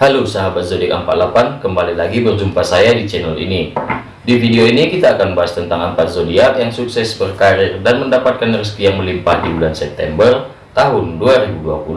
Halo sahabat zodiak 48, kembali lagi berjumpa saya di channel ini. Di video ini kita akan bahas tentang empat zodiak yang sukses berkarir dan mendapatkan rezeki yang melimpah di bulan September tahun 2020.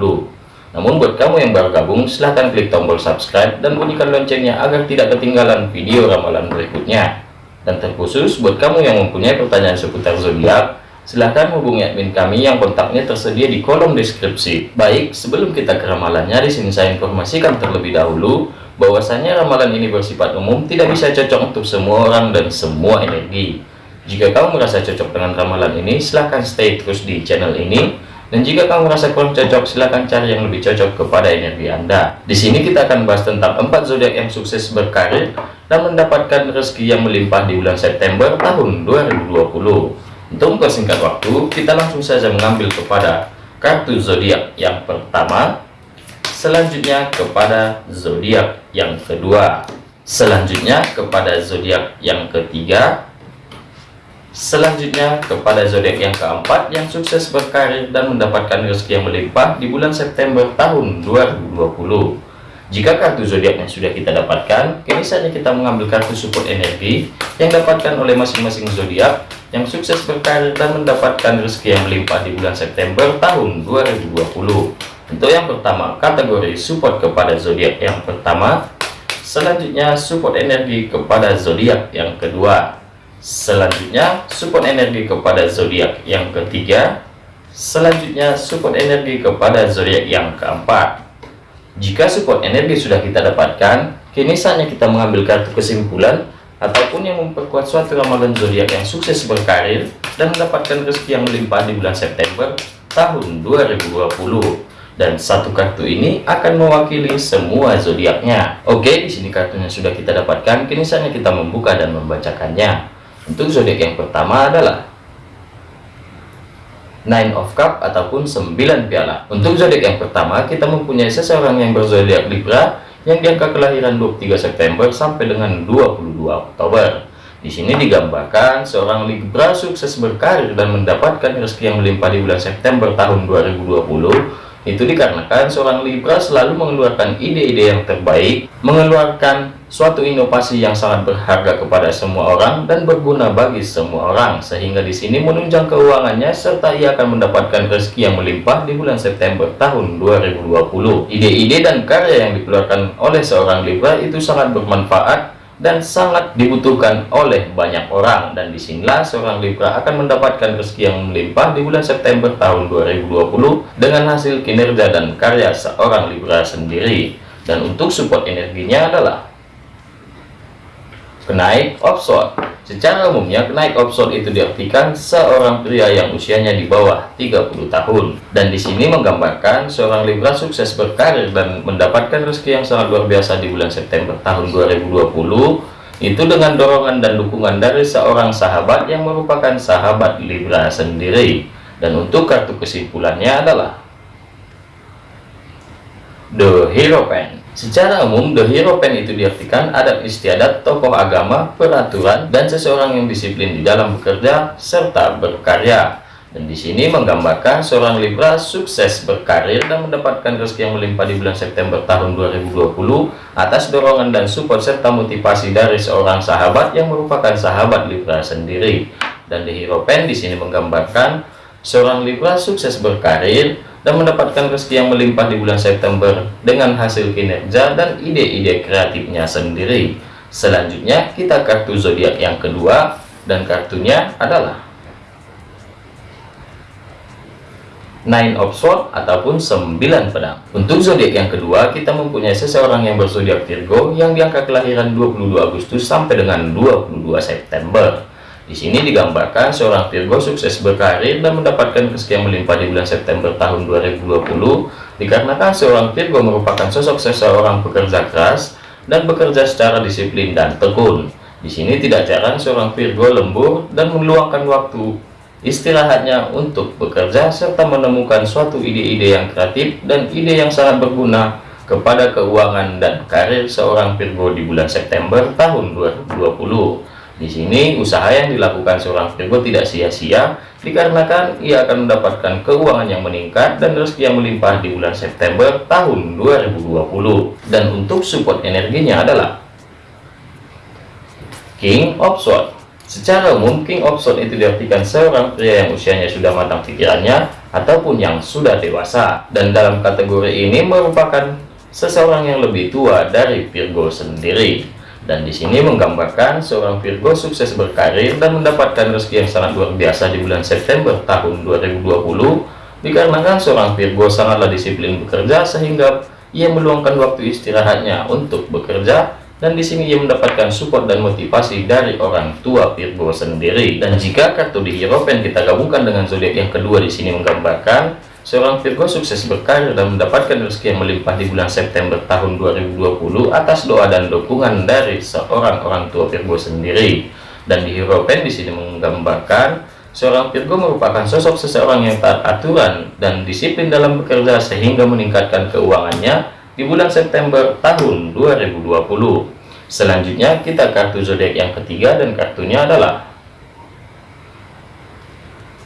Namun buat kamu yang baru gabung, silahkan klik tombol subscribe dan bunyikan loncengnya agar tidak ketinggalan video ramalan berikutnya. Dan terkhusus buat kamu yang mempunyai pertanyaan seputar zodiak, silahkan hubungi admin kami yang kontaknya tersedia di kolom deskripsi. Baik, sebelum kita ke ramalannya, di sini saya informasikan terlebih dahulu bahwasanya ramalan ini bersifat umum, tidak bisa cocok untuk semua orang dan semua energi. Jika kamu merasa cocok dengan ramalan ini, silahkan stay terus di channel ini. Dan jika kamu merasa kurang cocok, silahkan cari yang lebih cocok kepada energi Anda. Di sini kita akan bahas tentang empat zodiak yang sukses berkarir dan mendapatkan rezeki yang melimpah di bulan September tahun 2020. Untuk mempersingkat waktu, kita langsung saja mengambil kepada kartu zodiak yang pertama, selanjutnya kepada zodiak yang kedua, selanjutnya kepada zodiak yang ketiga, selanjutnya kepada zodiak yang keempat yang sukses berkarir dan mendapatkan rezeki yang melimpah di bulan September tahun 2020. Jika kartu zodiaknya sudah kita dapatkan, kini saatnya kita mengambil kartu support energi yang dapatkan oleh masing-masing zodiak yang sukses berkarir dan mendapatkan rezeki yang melimpah di bulan September tahun 2020. Untuk yang pertama, kategori support kepada zodiak yang pertama, selanjutnya support energi kepada zodiak yang kedua, selanjutnya support energi kepada zodiak yang ketiga, selanjutnya support energi kepada zodiak yang keempat. Jika support energi sudah kita dapatkan, kini saatnya kita mengambil kartu kesimpulan ataupun yang memperkuat suatu ramalan zodiak yang sukses berkarir dan mendapatkan rezeki yang melimpah di bulan September tahun 2020. Dan satu kartu ini akan mewakili semua zodiaknya. Oke, di sini kartunya sudah kita dapatkan, kini saatnya kita membuka dan membacakannya. Untuk zodiak yang pertama adalah Nine of Cup ataupun 9 piala. Untuk zodiak yang pertama, kita mempunyai seseorang yang berzodiak Libra yang diangka kelahiran 23 September sampai dengan 22 Oktober. Di sini digambarkan seorang Libra sukses berkarir dan mendapatkan rezeki yang melimpah di bulan September tahun 2020 itu dikarenakan seorang Libra selalu mengeluarkan ide-ide yang terbaik, mengeluarkan suatu inovasi yang sangat berharga kepada semua orang dan berguna bagi semua orang, sehingga di sini menunjang keuangannya serta ia akan mendapatkan rezeki yang melimpah di bulan September tahun 2020. Ide-ide dan karya yang dikeluarkan oleh seorang Libra itu sangat bermanfaat dan sangat dibutuhkan oleh banyak orang. Dan di sinilah seorang Libra akan mendapatkan rezeki yang melimpah di bulan September tahun 2020 dengan hasil kinerja dan karya seorang Libra sendiri. Dan untuk support energinya adalah kenaik offshore secara umumnya kenaik offshore itu diartikan seorang pria yang usianya di bawah 30 tahun. Dan di sini menggambarkan seorang Libra sukses berkarir dan mendapatkan rezeki yang sangat luar biasa di bulan September tahun 2020 itu dengan dorongan dan dukungan dari seorang sahabat yang merupakan sahabat Libra sendiri. Dan untuk kartu kesimpulannya adalah The Hero Pen Secara umum, the hero pen itu diartikan adat istiadat, tokoh agama, peraturan, dan seseorang yang disiplin di dalam bekerja serta berkarya. Dan di sini menggambarkan seorang Libra sukses berkarir dan mendapatkan rezeki yang melimpah di bulan September tahun 2020 atas dorongan dan support serta motivasi dari seorang sahabat yang merupakan sahabat Libra sendiri. Dan the hero pen di sini menggambarkan seorang Libra sukses berkarir dan mendapatkan rezeki yang melimpah di bulan September dengan hasil kinerja dan ide-ide kreatifnya sendiri. Selanjutnya kita kartu zodiak yang kedua dan kartunya adalah Nine of Swords ataupun 9 pedang. Untuk zodiak yang kedua, kita mempunyai seseorang yang berzodiak Virgo yang diangka kelahiran 22 Agustus sampai dengan 22 September. Di sini digambarkan seorang Virgo sukses berkarir dan mendapatkan rezeki yang melimpah di bulan September tahun 2020 dikarenakan seorang Virgo merupakan sosok seseorang pekerja keras dan bekerja secara disiplin dan tekun. Di sini tidak jarang seorang Virgo lembur dan meluangkan waktu istirahatnya untuk bekerja serta menemukan suatu ide-ide yang kreatif dan ide yang sangat berguna kepada keuangan dan karir seorang Virgo di bulan September tahun 2020. Di sini usaha yang dilakukan seorang Virgo tidak sia-sia dikarenakan ia akan mendapatkan keuangan yang meningkat dan rezeki yang melimpah di bulan September tahun 2020. Dan untuk support energinya adalah King of Swords. Secara umum King of Swords itu diartikan seorang pria yang usianya sudah matang pikirannya ataupun yang sudah dewasa. Dan dalam kategori ini merupakan seseorang yang lebih tua dari Virgo sendiri dan di sini menggambarkan seorang Virgo sukses berkarir dan mendapatkan rezeki yang sangat luar biasa di bulan September tahun 2020 dikarenakan seorang Virgo sangatlah disiplin bekerja sehingga ia meluangkan waktu istirahatnya untuk bekerja. Dan di sini ia mendapatkan support dan motivasi dari orang tua Virgo sendiri. Dan jika kartu di Hierophant kita gabungkan dengan zodiak yang kedua di sini menggambarkan Seorang Virgo sukses berkarir dan mendapatkan rezeki yang melimpah di bulan September tahun 2020 atas doa dan dukungan dari seorang orang tua Virgo sendiri. Dan di Hero Pen di sini menggambarkan seorang Virgo merupakan sosok seseorang yang taat aturan dan disiplin dalam bekerja sehingga meningkatkan keuangannya di bulan September tahun 2020. Selanjutnya kita kartu zodiak yang ketiga dan kartunya adalah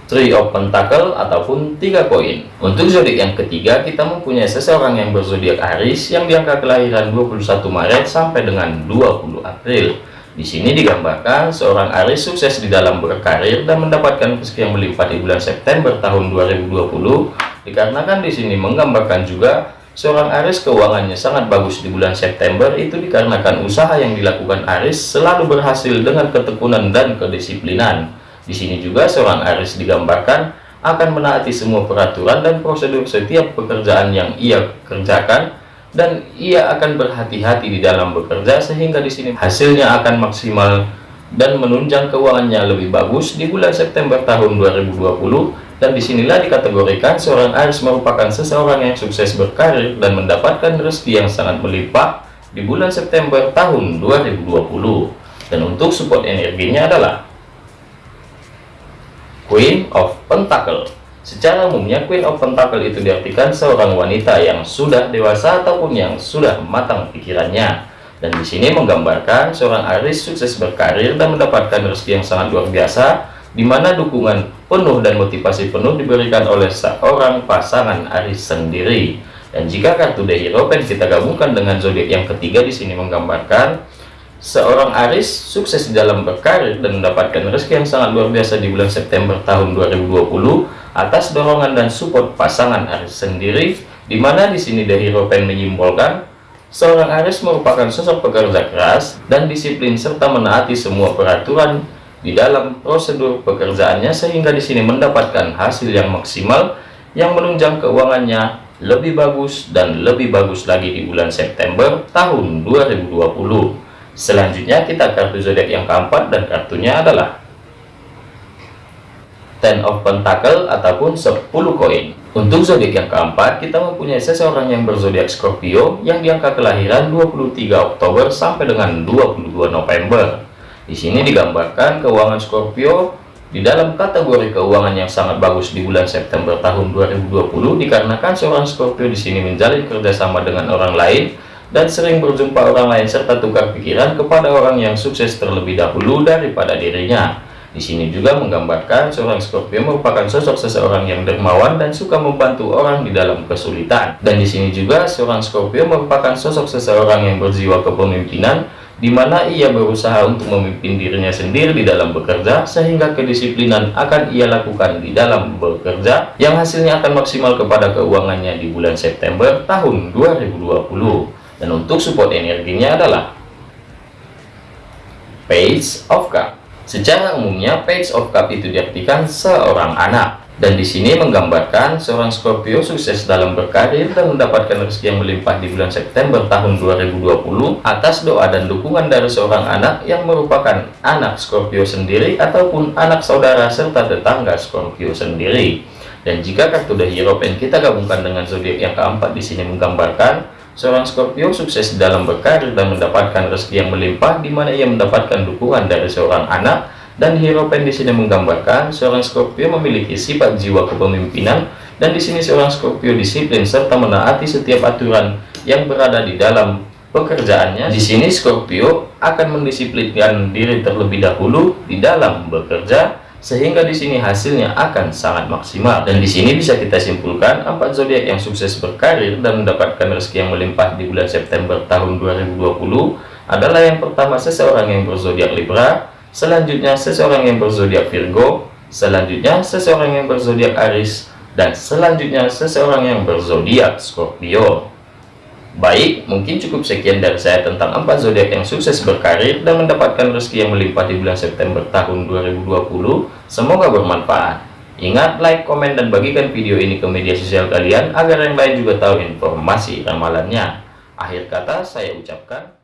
Three of Pentacle ataupun tiga koin. Untuk zodiak yang ketiga, kita mempunyai seseorang yang berzodiak Aries yang diangka kelahiran 21 Maret sampai dengan 20 April. Di sini digambarkan seorang Aries sukses di dalam berkarir dan mendapatkan rezeki yang melimpah di bulan September tahun 2020. Dikarenakan di sini menggambarkan juga seorang Aries keuangannya sangat bagus di bulan September itu dikarenakan usaha yang dilakukan Aries selalu berhasil dengan ketekunan dan kedisiplinan. Di sini juga seorang Aris digambarkan akan menaati semua peraturan dan prosedur setiap pekerjaan yang ia kerjakan dan ia akan berhati-hati di dalam bekerja sehingga di sini hasilnya akan maksimal dan menunjang keuangannya lebih bagus di bulan September tahun 2020 dan di sinilah dikategorikan seorang Aris merupakan seseorang yang sukses berkarir dan mendapatkan rezeki yang sangat melimpah di bulan September tahun 2020 dan untuk support energinya adalah Queen of Pentacle Secara umumnya Queen of Pentacle itu diartikan seorang wanita yang sudah dewasa ataupun yang sudah matang pikirannya. Dan di sini menggambarkan seorang Aris sukses berkarir dan mendapatkan rezeki yang sangat luar biasa, di mana dukungan penuh dan motivasi penuh diberikan oleh seorang pasangan Aris sendiri. Dan jika kartu The Hero kita gabungkan dengan zodiak yang ketiga di sini menggambarkan Seorang Aris sukses di dalam berkarir dan mendapatkan rezeki yang sangat luar biasa di bulan September tahun 2020 atas dorongan dan support pasangan Aris sendiri, di mana di sini dari Ropen menyimbolkan seorang Aris merupakan sosok pekerja keras dan disiplin serta menaati semua peraturan di dalam prosedur pekerjaannya sehingga di sini mendapatkan hasil yang maksimal yang menunjang keuangannya lebih bagus dan lebih bagus lagi di bulan September tahun 2020. Selanjutnya kita kartu zodiak yang keempat dan kartunya adalah Ten of Pentacle ataupun 10 koin. Untuk zodiak yang keempat, kita mempunyai seseorang yang berzodiak Scorpio yang diangka kelahiran 23 Oktober sampai dengan 22 November. Di sini digambarkan keuangan Scorpio di dalam kategori keuangan yang sangat bagus di bulan September tahun 2020 dikarenakan seorang Scorpio di sini menjalin kerjasama dengan orang lain dan sering berjumpa orang lain serta tukar pikiran kepada orang yang sukses terlebih dahulu daripada dirinya. Di sini juga menggambarkan seorang Scorpio merupakan sosok seseorang yang dermawan dan suka membantu orang di dalam kesulitan. Dan di sini juga seorang Scorpio merupakan sosok seseorang yang berjiwa kepemimpinan di mana ia berusaha untuk memimpin dirinya sendiri di dalam bekerja sehingga kedisiplinan akan ia lakukan di dalam bekerja yang hasilnya akan maksimal kepada keuangannya di bulan September tahun 2020 dan untuk support energinya adalah Page of Cup. Secara umumnya Page of Cup itu diartikan seorang anak. Dan di sini menggambarkan seorang Scorpio sukses dalam berkarir dan mendapatkan rezeki yang melimpah di bulan September tahun 2020 atas doa dan dukungan dari seorang anak yang merupakan anak Scorpio sendiri ataupun anak saudara serta tetangga Scorpio sendiri. Dan jika kartu The Hero Pen kita gabungkan dengan zodiak yang keempat di sini menggambarkan Seorang Scorpio sukses dalam berkarir dan mendapatkan rezeki yang melimpah di mana ia mendapatkan dukungan dari seorang anak dan hero pen di sini menggambarkan seorang Scorpio memiliki sifat jiwa kepemimpinan dan di sini seorang Scorpio disiplin serta menaati setiap aturan yang berada di dalam pekerjaannya. Di sini Scorpio akan mendisiplinkan diri terlebih dahulu di dalam bekerja sehingga di sini hasilnya akan sangat maksimal. Dan di sini bisa kita simpulkan empat zodiak yang sukses berkarir dan mendapatkan rezeki yang melimpah di bulan September tahun 2020 adalah yang pertama seseorang yang berzodiak Libra selanjutnya seseorang yang berzodiak Virgo selanjutnya seseorang yang berzodiak Aries dan selanjutnya seseorang yang berzodiak Scorpio Baik, mungkin cukup sekian dari saya tentang empat zodiak yang sukses berkarir dan mendapatkan rezeki yang melimpah di bulan September tahun 2020. Semoga bermanfaat. Ingat, like, komen, dan bagikan video ini ke media sosial kalian agar yang lain juga tahu informasi ramalannya. Akhir kata saya ucapkan